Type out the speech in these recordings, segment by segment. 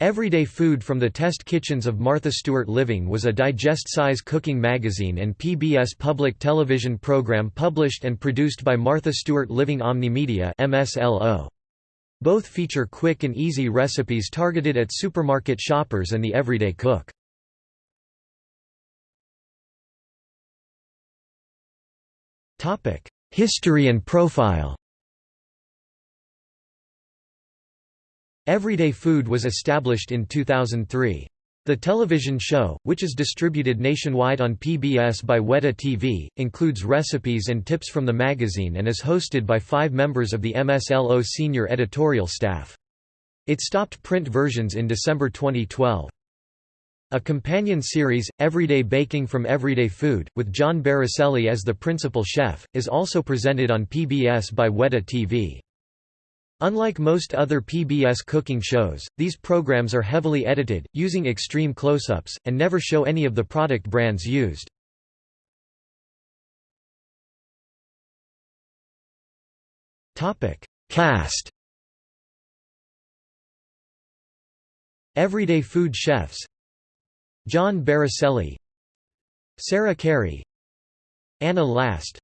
Everyday Food from the Test Kitchens of Martha Stewart Living was a digest-size cooking magazine and PBS public television program published and produced by Martha Stewart Living Omnimedia MSLO. Both feature quick and easy recipes targeted at supermarket shoppers and the everyday cook. History and profile Everyday Food was established in 2003. The television show, which is distributed nationwide on PBS by WETA TV, includes recipes and tips from the magazine and is hosted by five members of the MSLO senior editorial staff. It stopped print versions in December 2012. A companion series, Everyday Baking from Everyday Food, with John Barricelli as the principal chef, is also presented on PBS by WETA TV. Unlike most other PBS cooking shows, these programs are heavily edited, using extreme close-ups, and never show any of the product brands used. Cast. Everyday Food Chefs. John Barricelli Sarah Carey. Anna Last.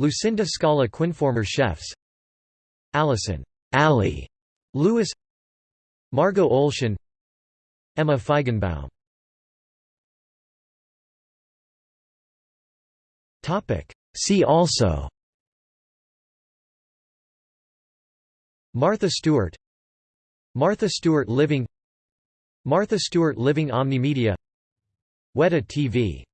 Lucinda Scala Quinn former Chefs Allison Ali Lewis Margot Olshan Emma Feigenbaum. See also Martha Stewart Martha Stewart Living Martha Stewart Living Omnimedia WETA TV